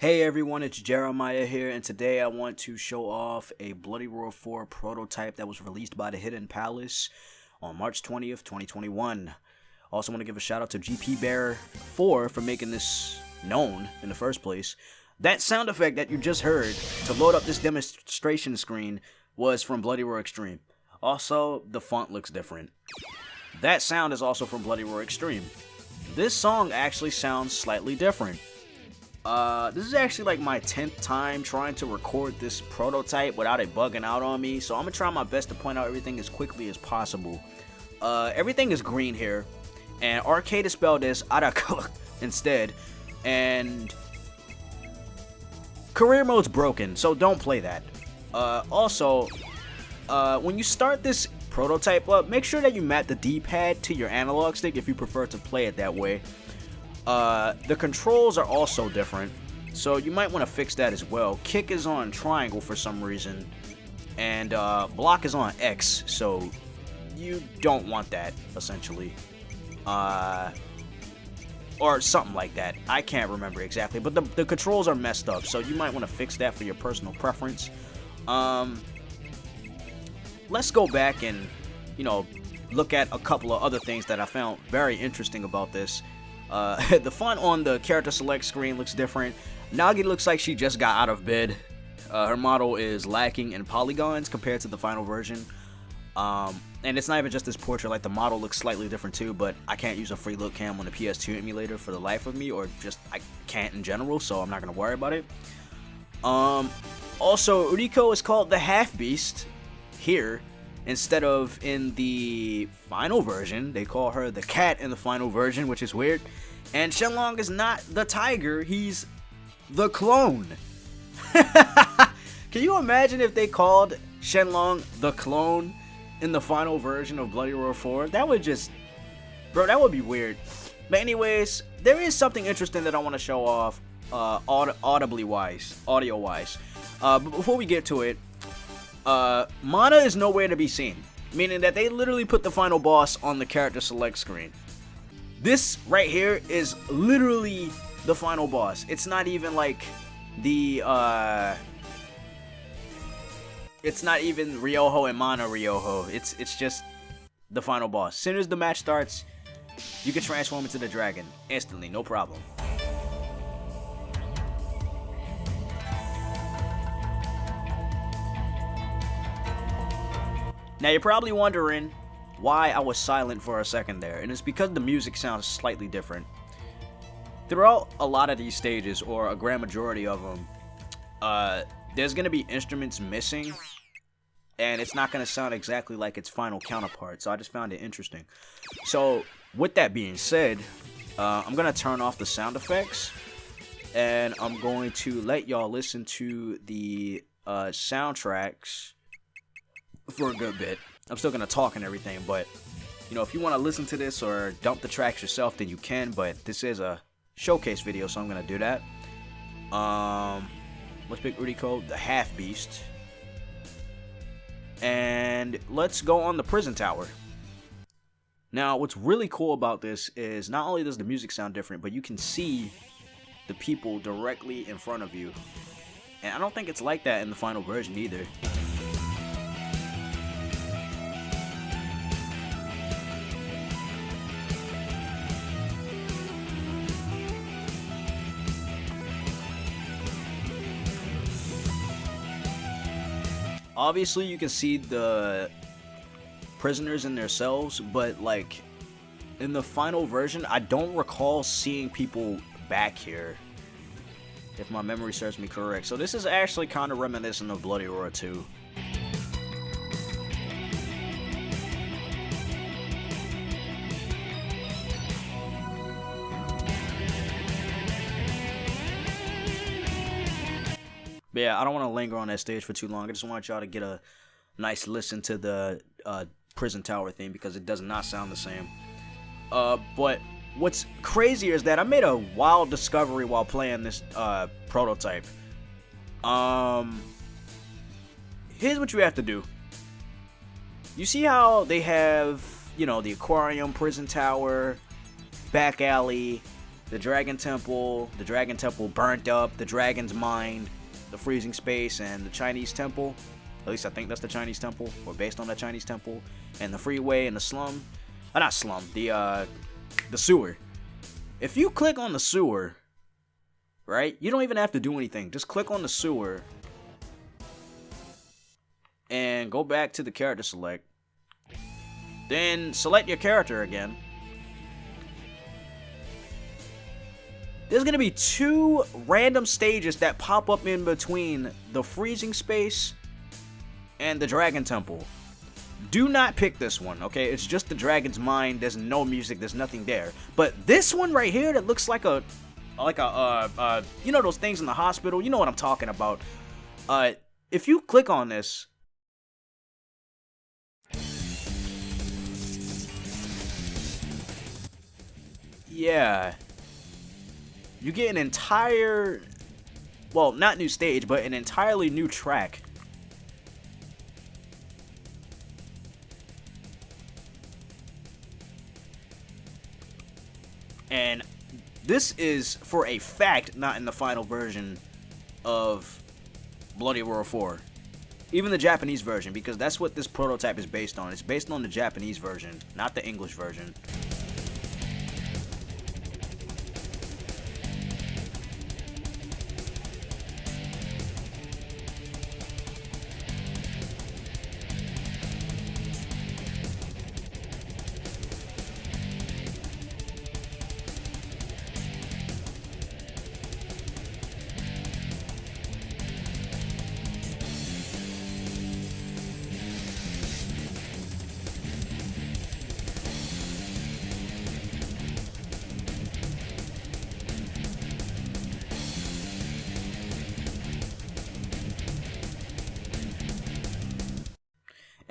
Hey everyone, it's Jeremiah here, and today I want to show off a Bloody Roar 4 prototype that was released by the Hidden Palace on March 20th, 2021. Also want to give a shout out to GP Bear 4 for making this known in the first place. That sound effect that you just heard to load up this demonstration screen was from Bloody Roar Extreme. Also, the font looks different. That sound is also from Bloody Roar Extreme. This song actually sounds slightly different. Uh, this is actually like my 10th time trying to record this prototype without it bugging out on me, so I'm gonna try my best to point out everything as quickly as possible. Uh, everything is green here, and arcade is spelled as Araka instead, and career mode's broken, so don't play that. Uh, also, uh, when you start this prototype up, make sure that you map the D-pad to your analog stick if you prefer to play it that way. Uh, the controls are also different, so you might want to fix that as well. Kick is on triangle for some reason, and uh, block is on X, so you don't want that, essentially. Uh, or something like that. I can't remember exactly, but the, the controls are messed up, so you might want to fix that for your personal preference. Um, let's go back and, you know, look at a couple of other things that I found very interesting about this. Uh, the font on the character select screen looks different. Nagi looks like she just got out of bed. Uh, her model is lacking in polygons compared to the final version. Um, and it's not even just this portrait, like the model looks slightly different too, but I can't use a free look cam on the PS2 emulator for the life of me, or just I can't in general, so I'm not going to worry about it. Um, also, Uriko is called the Half Beast here, instead of in the final version. They call her the cat in the final version, which is weird. And Shenlong is not the tiger, he's the clone. Can you imagine if they called Shenlong the clone in the final version of Bloody Roar 4? That would just... Bro, that would be weird. But anyways, there is something interesting that I want to show off uh, aud audibly wise, audio wise. Uh, but before we get to it, uh, Mana is nowhere to be seen, meaning that they literally put the final boss on the character select screen. This right here is literally the final boss. It's not even like the, uh, it's not even Ryoho and Mana Ryoho. It's, it's just the final boss. As soon as the match starts, you can transform into the dragon instantly, no problem. Now you're probably wondering why I was silent for a second there, and it's because the music sounds slightly different. Throughout a lot of these stages, or a grand majority of them, uh, there's going to be instruments missing, and it's not going to sound exactly like its final counterpart, so I just found it interesting. So, with that being said, uh, I'm going to turn off the sound effects, and I'm going to let y'all listen to the uh, soundtracks for a good bit. I'm still gonna talk and everything, but you know, if you want to listen to this or dump the tracks yourself, then you can. But this is a showcase video, so I'm gonna do that. Um, let's pick Uriko, the Half Beast, and let's go on the prison tower. Now, what's really cool about this is not only does the music sound different, but you can see the people directly in front of you. And I don't think it's like that in the final version either. Obviously you can see the prisoners in their cells, but like in the final version, I don't recall seeing people back here. If my memory serves me correct. So this is actually kind of reminiscent of Bloody Roar 2. But yeah, I don't want to linger on that stage for too long. I just want y'all to get a nice listen to the uh, prison tower theme because it does not sound the same. Uh, but what's crazier is that I made a wild discovery while playing this uh, prototype. Um, here's what you have to do. You see how they have, you know, the aquarium, prison tower, back alley, the Dragon Temple, the Dragon Temple burnt up, the Dragon's Mind, the Freezing Space, and the Chinese Temple. At least I think that's the Chinese Temple, or based on the Chinese Temple, and the Freeway and the Slum. Uh, not Slum, the uh, the sewer. If you click on the sewer, right, you don't even have to do anything. Just click on the sewer and go back to the character select. Then select your character again. There's going to be two random stages that pop up in between the freezing space and the dragon temple. Do not pick this one, okay? It's just the dragon's mind. There's no music. There's nothing there. But this one right here that looks like a, like a, uh, uh, you know those things in the hospital? You know what I'm talking about. Uh, if you click on this, yeah, you get an entire, well, not new stage, but an entirely new track. And this is, for a fact, not in the final version of Bloody Roar 4. Even the Japanese version, because that's what this prototype is based on. It's based on the Japanese version, not the English version.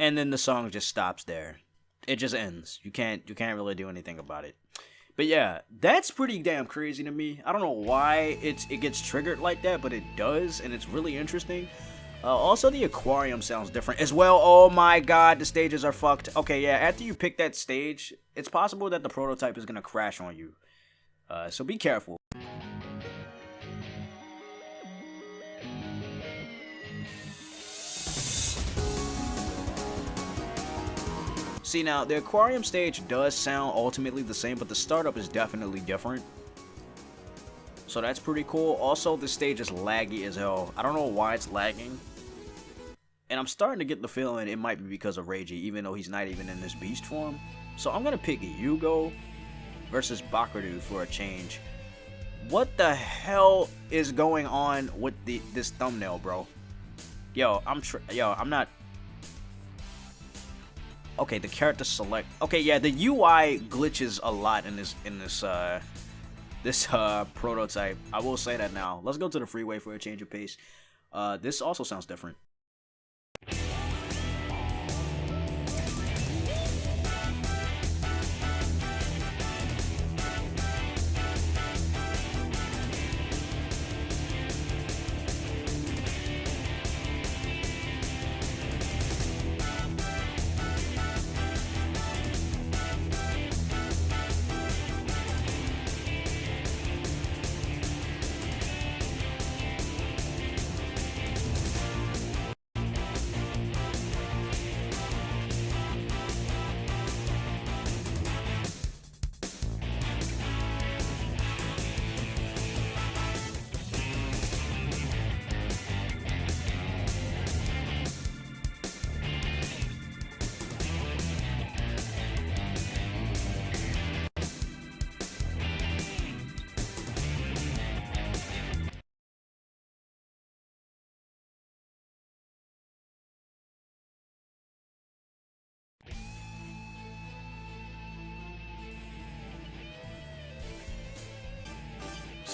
And then the song just stops there. It just ends. You can't you can't really do anything about it. But yeah, that's pretty damn crazy to me. I don't know why it's it gets triggered like that, but it does, and it's really interesting. Uh, also, the aquarium sounds different as well. Oh my god, the stages are fucked. Okay, yeah, after you pick that stage, it's possible that the prototype is gonna crash on you. Uh, so be careful. See now, the aquarium stage does sound ultimately the same, but the startup is definitely different. So that's pretty cool. Also, the stage is laggy as hell. I don't know why it's lagging. And I'm starting to get the feeling it might be because of Reiji, even though he's not even in this beast form. So I'm going to pick Yugo versus Bakuryu for a change. What the hell is going on with the this thumbnail, bro? Yo, I'm yo, I'm not Okay, the character select. Okay, yeah, the UI glitches a lot in this in this uh this uh prototype. I will say that now. Let's go to the freeway for a change of pace. Uh, this also sounds different.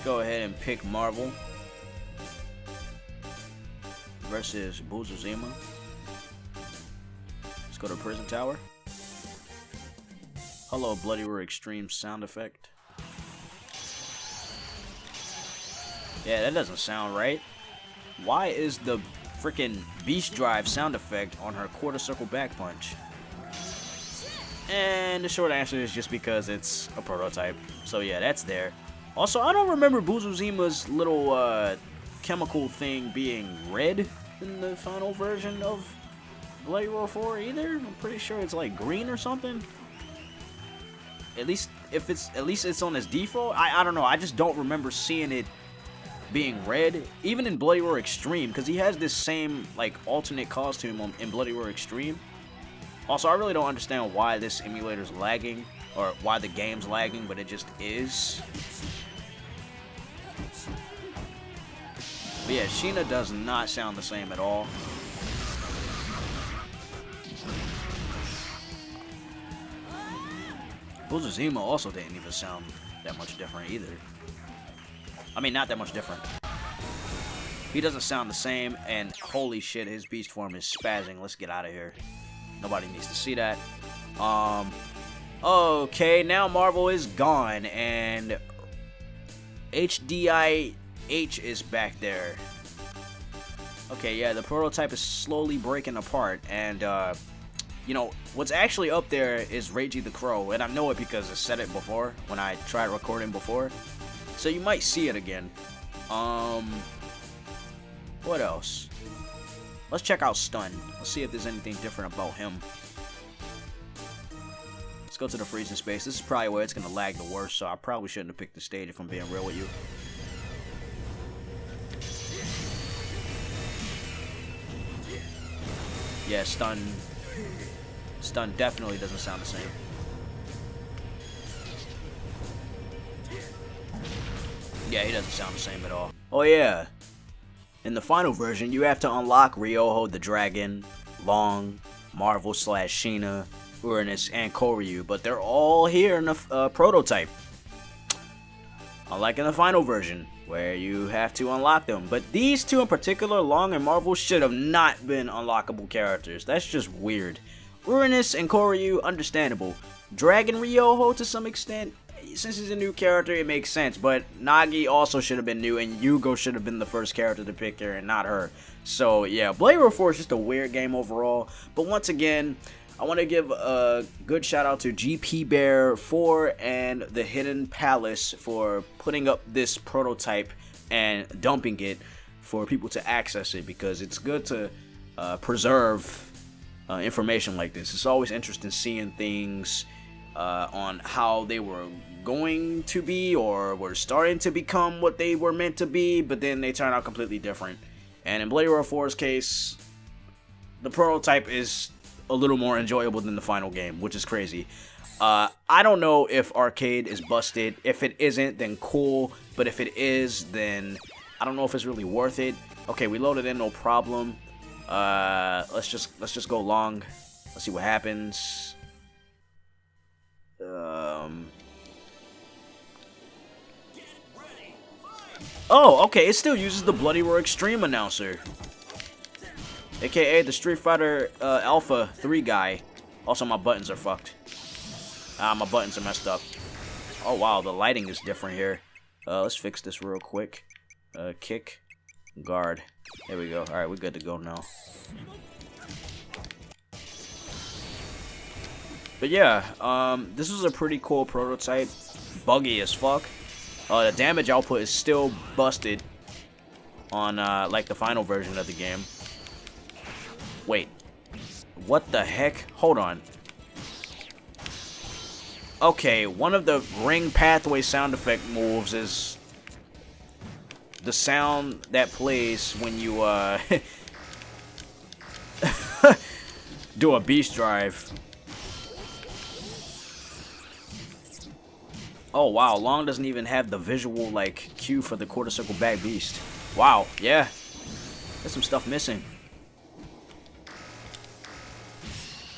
Go ahead and pick Marvel versus Busuzima. Let's go to Prison Tower. Hello, Bloody Roar Extreme sound effect. Yeah, that doesn't sound right. Why is the freaking Beast Drive sound effect on her quarter circle back punch? And the short answer is just because it's a prototype. So yeah, that's there. Also, I don't remember Busuzima's little uh, chemical thing being red in the final version of Bloody Roar 4 either. I'm pretty sure it's like green or something. At least if it's at least it's on his default. I I don't know. I just don't remember seeing it being red, even in Bloody Roar Extreme, because he has this same like alternate costume on, in Bloody Roar Extreme. Also, I really don't understand why this emulator's lagging, or why the game's lagging, but it just is. But yeah, Shina does not sound the same at all. Busuzima also didn't even sound that much different either. I mean, not that much different. He doesn't sound the same, and holy shit, his beast form is spazzing. Let's get out of here. Nobody needs to see that. Um, okay, now Marvel is gone, and HDIH is back there. Okay, yeah, the prototype is slowly breaking apart, and, uh, you know, what's actually up there is Reiji the Crow, and I know it because I said it before when I tried recording before. So you might see it again. Um, what else? Let's check out Stun. Let's see if there's anything different about him. Let's go to the freezing space. This is probably where it's going to lag the worst, so I probably shouldn't have picked the stage if I'm being real with you. Yeah, Stun Stun definitely doesn't sound the same. Yeah, he doesn't sound the same at all. Oh yeah. In the final version, you have to unlock Ryoho the Dragon, Long, Marvel slash Shina, Uranus, and Koryu, but they're all here in the uh, prototype. Unlike in the final version, where you have to unlock them. But these two in particular, Long and Marvel, should have not been unlockable characters. That's just weird. Uranus and Koryu, understandable. Dragon Ryoho to some extent, since he's a new character, it makes sense. But Nagi also should have been new, and Yugo should have been the first character to pick here, and not her. So yeah, Bloody Roar 4 is just a weird game overall. But once again, I want to give a good shout out to GP Bear 4 and the Hidden Palace for putting up this prototype and dumping it for people to access it because it's good to uh, preserve uh, information like this. It's always interesting seeing things uh, on how they were going to be or were starting to become what they were meant to be, but then they turn out completely different. And in Bloody Roar 4's case, the prototype is a little more enjoyable than the final game, which is crazy. Uh, I don't know if arcade is busted. If it isn't, then cool. But if it is, then I don't know if it's really worth it. Okay, we loaded in, no problem. Uh, let's just let's just go long. Let's see what happens. Um. Oh, okay. It still uses the Bloody Roar Extreme announcer, aka the Street Fighter uh, Alpha 3 guy. Also, my buttons are fucked. Ah, my buttons are messed up. Oh wow, the lighting is different here. Uh, let's fix this real quick. Uh, kick, guard. There we go. Alright, we're good to go now. But yeah, um, this was a pretty cool prototype. Buggy as fuck. Uh, the damage output is still busted on, uh, like, the final version of the game. Wait. What the heck? Hold on. Okay, one of the ring pathway sound effect moves is the sound that plays when you uh, do a beast drive. Oh wow, Long doesn't even have the visual like cue for the quarter circle back beast. Wow, yeah. There's some stuff missing.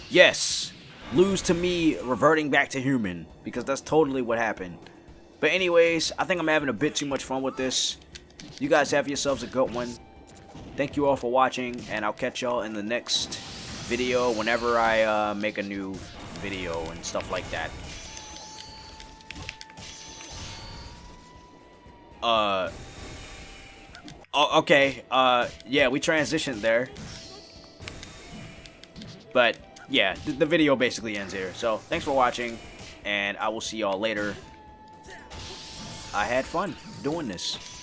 Yes, lose to me reverting back to human because that's totally what happened. But anyways, I think I'm having a bit too much fun with this. You guys have yourselves a good one. Thank you all for watching, and I'll catch y'all in the next video whenever I uh, make a new video and stuff like that. Uh, okay, uh, yeah, we transitioned there. But, yeah, th the video basically ends here. So, thanks for watching, and I will see y'all later. I had fun doing this.